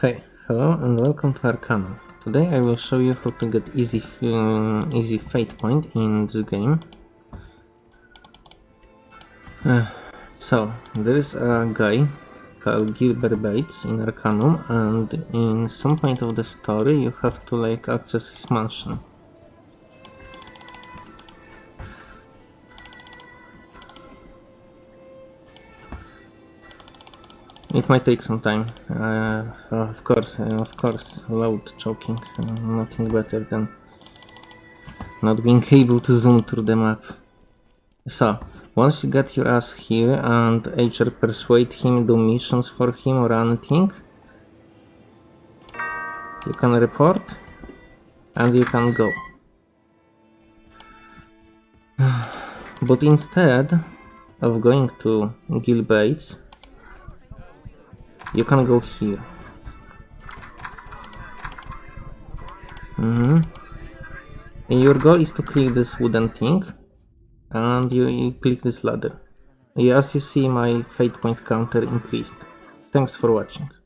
Hey, hello and welcome to Arcanum. Today I will show you how to get easy um, easy fate point in this game. Uh, so, there is a guy called Gilbert Bates in Arcanum and in some point of the story you have to like access his mansion. It might take some time. Uh, of course, uh, of course, loud choking. Uh, nothing better than not being able to zoom through the map. So, once you get your ass here and either persuade him, do missions for him or anything, you can report and you can go. But instead of going to Gil Bates, you can go here. Mm -hmm. And your goal is to click this wooden thing and you, you click this ladder. As you see my fate point counter increased. Thanks for watching.